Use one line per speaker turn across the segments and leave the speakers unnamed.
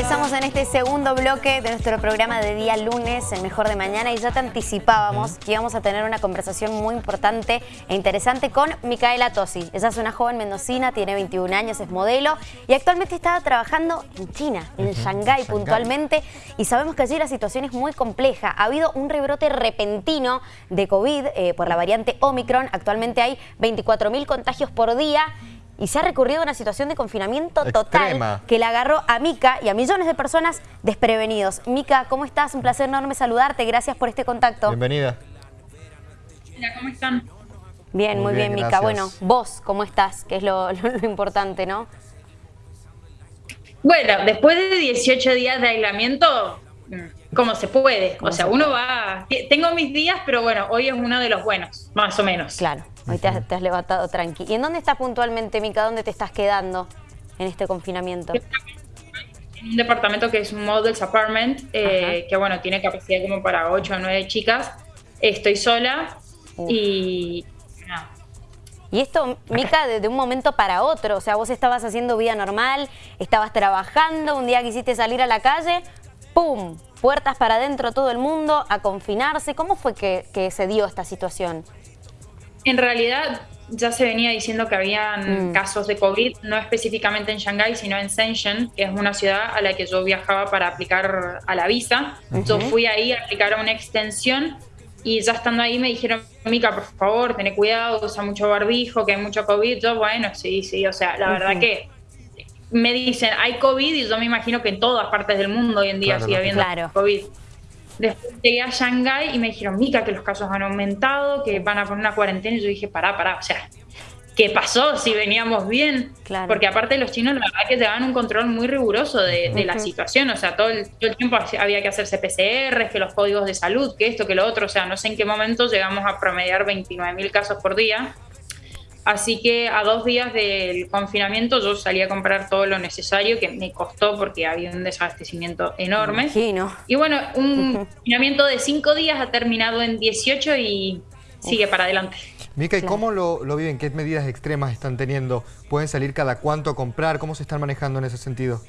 Ingresamos en este segundo bloque de nuestro programa de día lunes, el mejor de mañana, y ya te anticipábamos que íbamos a tener una conversación muy importante e interesante con Micaela Tosi. Ella es una joven mendocina, tiene 21 años, es modelo y actualmente está trabajando en China, en Shanghái puntualmente, y sabemos que allí la situación es muy compleja. Ha habido un rebrote repentino de COVID eh, por la variante Omicron. Actualmente hay 24.000 contagios por día y se ha recurrido a una situación de confinamiento total que le agarró a Mica y a millones de personas desprevenidos. Mica, ¿cómo estás? Un placer enorme saludarte. Gracias por este contacto.
Bienvenida.
Hola, ¿cómo están?
Bien, muy, bien, Mica. Bueno, vos, ¿cómo estás? Que es lo, importante, ¿no?
Bueno, después de 18 días de aislamiento, mm, como se puede. O sea, uno va... Tengo mis días, pero bueno, hoy es uno de los buenos, más o menos.
Claro. Hoy te has, levantado tranqui. ¿Y en dónde estás puntualmente, Mica? ¿Dónde te estás quedando en este confinamiento?
En un departamento que es un Models Apartment, eh, que bueno, tiene capacidad como para 8 o 9 chicas. Estoy sola y
Y esto, Mica, de, un momento para otro, o sea, vos estabas haciendo vida normal, estabas trabajando, un día quisiste salir a la calle, ¡pum! Puertas para adentro todo el mundo, a confinarse. ¿Cómo fue que, que se dio esta situación?
En realidad ya se venía diciendo que habían mm. casos de COVID, no específicamente en Shanghái, sino en Shenzhen, que es una ciudad a la que yo viajaba para aplicar a la visa. Yo fui ahí a aplicar a una extensión y ya estando ahí me dijeron, Mica, por favor, ten cuidado, usa mucho barbijo, que hay mucho COVID. Yo, bueno, sí, sí, o sea, la verdad que me dicen, hay COVID y yo me imagino que en todas partes del mundo hoy en día sigue habiendo COVID. Después llegué a Shanghái y me dijeron, Mica, que los casos han aumentado, que van a poner una cuarentena. Y yo dije, pará, pará, o sea, ¿qué pasó si veníamos bien? Porque aparte los chinos, la verdad que llevaban un control muy riguroso de, la situación. O sea, todo el, todo el, tiempo había que hacerse PCR, que los códigos de salud, que esto, que lo otro. O sea, no sé en qué momento llegamos a promediar 29 mil casos por día. Así que a dos días del confinamiento yo salí a comprar todo lo necesario que me costó porque había un desabastecimiento enorme. Y bueno, un confinamiento de cinco días ha terminado en 18 y sigue para adelante.
Mica, ¿y cómo lo, lo, viven? ¿Qué medidas extremas están teniendo? ¿Pueden salir cada cuánto a comprar? ¿Cómo se están manejando en ese sentido?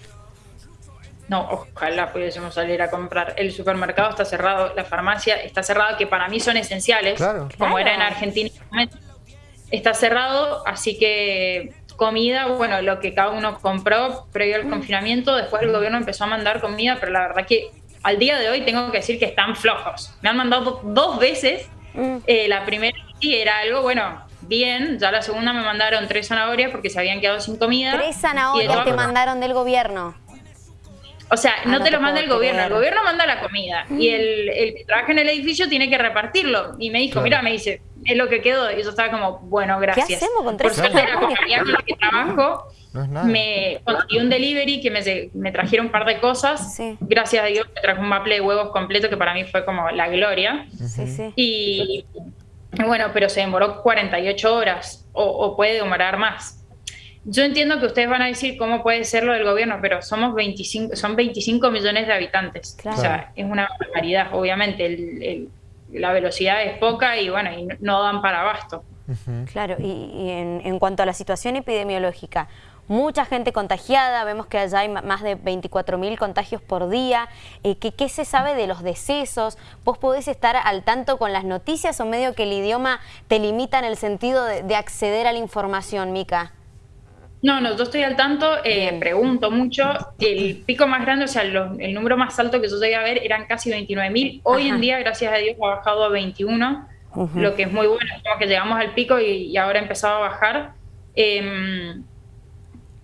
No, ojalá pudiésemos salir a comprar. El supermercado está cerrado, la farmacia está cerrada, que para mí son esenciales, como era en Argentina está cerrado, así que comida, bueno, lo que cada uno compró previo al confinamiento, después el gobierno empezó a mandar comida, pero la verdad que al día de hoy tengo que decir que están flojos. Me han mandado dos veces, mm. eh, la primera sí era algo, bueno, bien, ya la segunda me mandaron tres zanahorias porque se habían quedado sin comida.
Tres zanahorias te mandaron del gobierno.
O sea, ah, no, te, lo manda el gobierno, el gobierno manda la comida y el, el, que trabaja en el edificio tiene que repartirlo. Y me dijo, mira, me dice, es lo que quedó. Y yo estaba como, bueno, gracias.
¿Qué hacemos con tres
Por suerte la compañía con la que trabajo me conseguí un delivery que me, me trajeron un par de cosas. Gracias a Dios me trajo un maple de huevos completo que para mí fue como la gloria. Sí, sí. Y, bueno, pero se demoró 48 horas o, o puede demorar más. Yo entiendo que ustedes van a decir cómo puede ser lo del gobierno, pero somos 25, son 25 millones de habitantes. O sea, es una barbaridad. Obviamente, la velocidad es poca y bueno, y no dan para abasto.
Claro, y, en, cuanto a la situación epidemiológica, mucha gente contagiada, vemos que allá hay más de 24.000 contagios por día. Eh, ¿qué, se sabe de los decesos? ¿Vos podés estar al tanto con las noticias o medio que el idioma te limita en el sentido de, de acceder a la información, Mica?
No, no, yo estoy al tanto, eh, pregunto mucho. El pico más grande, o sea, el número más alto que yo llegué a ver eran casi 29.000. Hoy en día, gracias a Dios, ha bajado a 21, lo que es muy bueno. Es como que llegamos al pico y, ahora ha empezado a bajar. Em,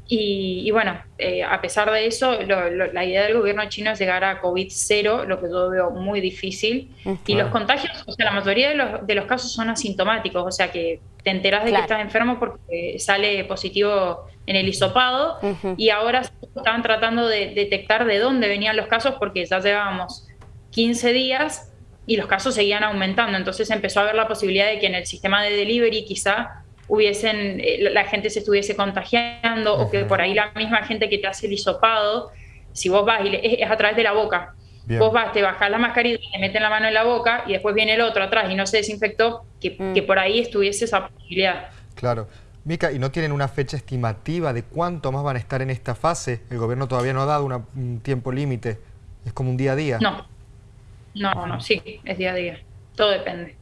y, bueno, eh, a pesar de eso, la idea del gobierno chino es llegar a COVID-0, lo que yo veo muy difícil. Y los contagios, o sea, la mayoría de los, de los casos son asintomáticos, o sea que te enteras de que estás enfermo porque sale positivo en el hisopado. Y ahora estaban tratando de detectar de dónde venían los casos porque ya llevábamos 15 días y los casos seguían aumentando. Entonces empezó a haber la posibilidad de que en el sistema de delivery quizá hubiesen, eh, la gente se estuviese contagiando o que por ahí la misma gente que te hace el hisopado, si vos vas y es, a través de la boca, vos vas, te bajas la mascarilla, te meten la mano en la boca y después viene el otro atrás y no se desinfectó, que, mm. que por ahí estuviese esa posibilidad.
Claro. Mica, ¿y no tienen una fecha estimativa de cuánto más van a estar en esta fase? El gobierno todavía no ha dado un tiempo límite. Es como un día a día.
No, no, no, sí, es día a día. Todo depende.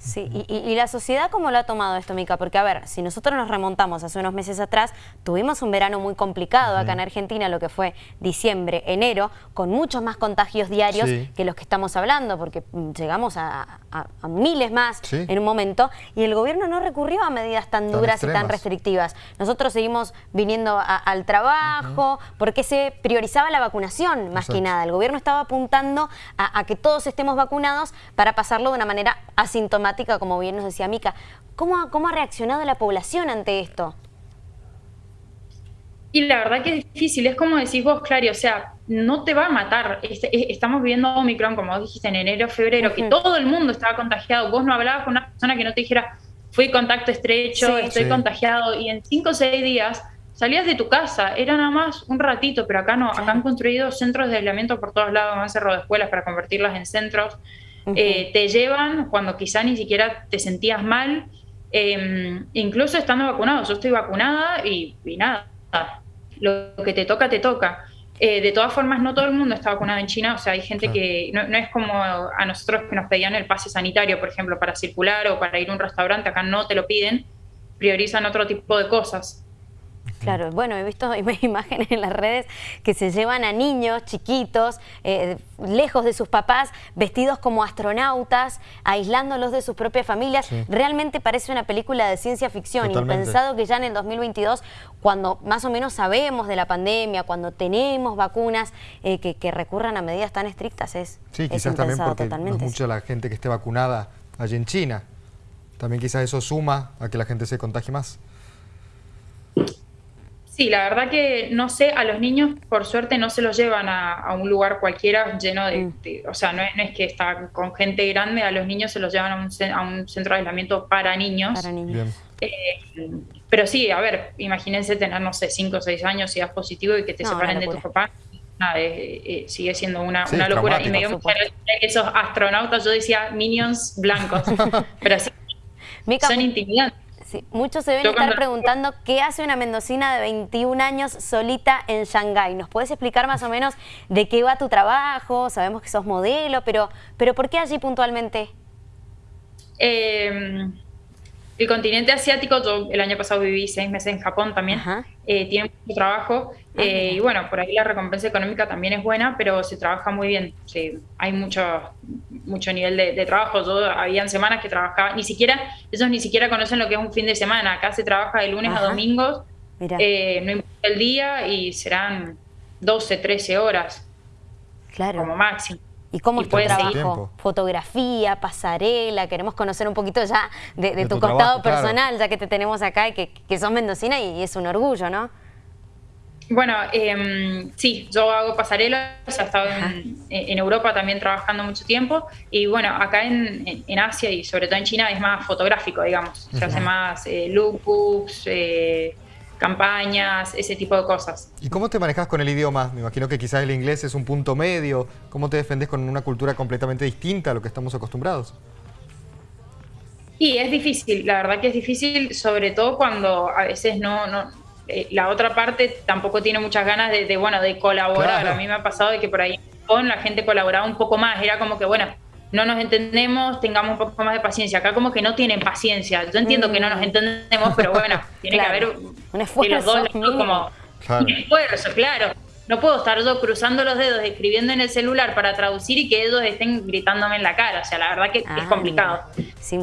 Sí, y, la sociedad cómo lo ha tomado esto, Mica? Porque, a ver, si nosotros nos remontamos hace unos meses atrás, tuvimos un verano muy complicado acá en Argentina, lo que fue diciembre, enero, con muchos más contagios diarios que los que estamos hablando, porque mm, llegamos a, miles más en un momento, y el gobierno no recurrió a medidas tan, duras y tan restrictivas. Nosotros seguimos viniendo al trabajo, porque se priorizaba la vacunación, más que nada. El gobierno estaba apuntando a que todos estemos vacunados para pasarlo de una manera asintomática como bien nos decía Mica. ¿Cómo ha, ¿Cómo ha reaccionado la población ante esto?
Y la verdad que es difícil, es como decís vos, Clary, o sea, no te va a matar. Este, estamos viviendo Omicron, como dijiste, en enero, febrero, que todo el mundo estaba contagiado. Vos no hablabas con una persona que no te dijera, fui contacto estrecho, estoy contagiado, y en cinco o seis días salías de tu casa, era nada más un ratito, pero acá no, acá han construido centros de aislamiento por todos lados, han cerrado escuelas para convertirlas en centros. Eh, te llevan cuando quizá ni siquiera te sentías mal, em, incluso estando vacunado. Yo estoy vacunada y, nada, lo que te toca, te toca. Eh, de todas formas, no todo el mundo está vacunado en China, o sea, hay gente que no, es como a nosotros que nos pedían el pase sanitario, por ejemplo, para circular o para ir a un restaurante, acá no te lo piden, priorizan otro tipo de cosas.
Claro, bueno, he visto imágenes en las redes que se llevan a niños chiquitos, eh, lejos de sus papás, vestidos como astronautas, aislándolos de sus propias familias. Realmente parece una película de ciencia ficción. Y pensado que ya en el 2022, cuando más o menos sabemos de la pandemia, cuando tenemos vacunas eh, que, recurran a medidas tan estrictas, es
Sí, quizás también porque no es mucha la gente que esté vacunada allí en China. También quizás eso suma a que la gente se contagie más.
Sí, la verdad que no sé, a los niños por suerte no se los llevan a, un lugar cualquiera lleno de, mm. o sea, no es, que está con gente grande, a los niños se los llevan a un, centro de aislamiento para niños. Para niños. Eh, pero sí, a ver, imagínense tener, no sé, 5 o 6 años y das positivo y que te separen de tu papá. Nada, eh, sigue siendo una, locura. Y me dio mucha que esos astronautas, yo decía minions blancos, pero sí, son intimidantes
muchos se deben estar preguntando qué hace una mendocina de 21 años solita en Shanghái. ¿Nos puedes explicar más o menos de qué va tu trabajo? Sabemos que sos modelo, pero, pero ¿por qué allí puntualmente?
Eh, el continente asiático, yo el año pasado viví seis meses en Japón también, eh, tiene mucho trabajo eh, y bueno, por ahí la recompensa económica también es buena, pero se trabaja muy bien, sí, hay mucho, mucho nivel de, trabajo, yo habían semanas que trabajaba, ni siquiera, ellos ni siquiera conocen lo que es un fin de semana, acá se trabaja de lunes a domingos, eh, no importa el día y serán 12, 13 horas claro. como máximo.
¿Y cómo es tu trabajo? Fotografía, pasarela, queremos conocer un poquito ya de, tu, costado personal, ya que te tenemos acá y que, que sos mendocina y, es un orgullo, ¿no?
Bueno, em, sí, yo hago pasarela, he estado en, Europa también trabajando mucho tiempo. Y bueno, acá en, Asia y sobre todo en China es más fotográfico, digamos, se hace más eh, lookbooks, eh, campañas, ese tipo de cosas.
¿Y cómo te manejas con el idioma? Me imagino que quizás el inglés es un punto medio. ¿Cómo te defendes con una cultura completamente distinta a lo que estamos acostumbrados?
Y es difícil, la verdad que es difícil, sobre todo cuando a veces no, no eh, la otra parte tampoco tiene muchas ganas de, bueno, de colaborar. A mí me ha pasado de que por ahí con la gente colaboraba un poco más, era como que, bueno, no nos entendemos, tengamos un poco más de paciencia. Acá como que no tienen paciencia. Yo entiendo que no nos mm. entendemos, pero bueno, tiene que haber un esfuerzo. como claro. Un esfuerzo, claro. No puedo estar yo cruzando los dedos, escribiendo en el celular para traducir y que ellos estén gritándome en la cara. O sea, la verdad que es ah, complicado.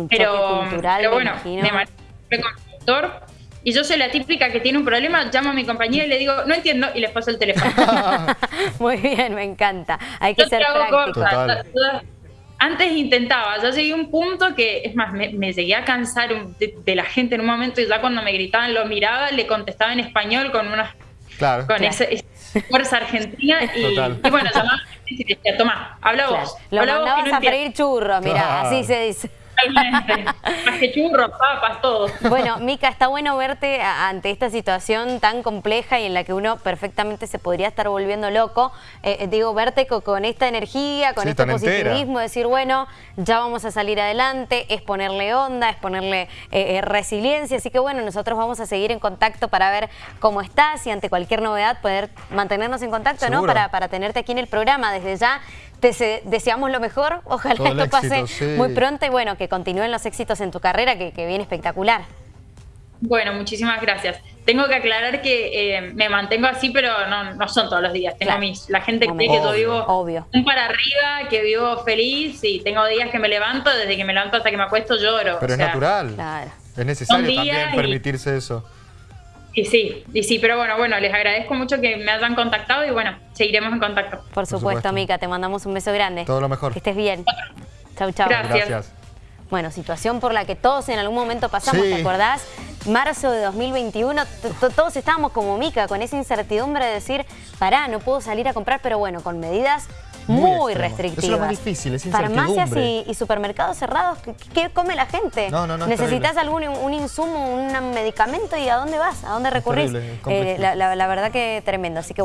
pero, pero bueno, me con doctor y yo soy la típica que tiene un problema, llamo a mi compañía y le digo, no entiendo, y les paso el teléfono.
Muy bien, me encanta. Hay que ser práctico.
Antes intentaba, ya llegué a un punto que, es más, me, llegué a cansar de, la gente en un momento y ya cuando me gritaban lo miraba, le contestaba en español con una con Esa, fuerza argentina y, y bueno, llamaba y decía, toma, habla vos.
Lo mandabas a freír churros, mira, así se dice.
Totalmente. Más que churros, papas, todo.
Bueno, Mica, está bueno verte ante esta situación tan compleja y en la que uno perfectamente se podría estar volviendo loco. Eh, eh, digo, verte con, esta energía, con este positivismo, decir, bueno, ya vamos a salir adelante, es ponerle onda, es ponerle eh, resiliencia. Así que bueno, nosotros vamos a seguir en contacto para ver cómo estás y ante cualquier novedad poder mantenernos en contacto, ¿no? Para, para tenerte aquí en el programa. Desde ya te deseamos lo mejor, ojalá esto pase muy pronto y bueno, que continúen los éxitos en tu carrera, que, viene espectacular.
Bueno, muchísimas gracias. Tengo que aclarar que eh, me mantengo así, pero no, son todos los días. Tengo mis, la gente cree que yo vivo obvio. un para arriba, que vivo feliz y tengo días que me levanto, desde que me levanto hasta que me acuesto lloro.
Pero es natural. Es necesario también permitirse eso.
Y sí, y sí, pero bueno, bueno, les agradezco mucho que me hayan contactado y bueno, seguiremos en contacto.
Por supuesto, Mica, te mandamos un beso grande.
Todo lo mejor.
Que estés bien. Chau, chau.
Gracias.
Bueno, situación por la que todos en algún momento pasamos, ¿te acordás? Marzo de 2021, todos estábamos como Mica, con esa incertidumbre de decir, pará, no puedo salir a comprar, pero bueno, con medidas muy, restrictivas.
es lo más difícil, es
Farmacias y, supermercados cerrados, ¿qué, come la gente?
No, no, no.
Necesitas algún un insumo, un medicamento y ¿a dónde vas? ¿A dónde recurrís? Eh, la, la verdad que tremendo, así que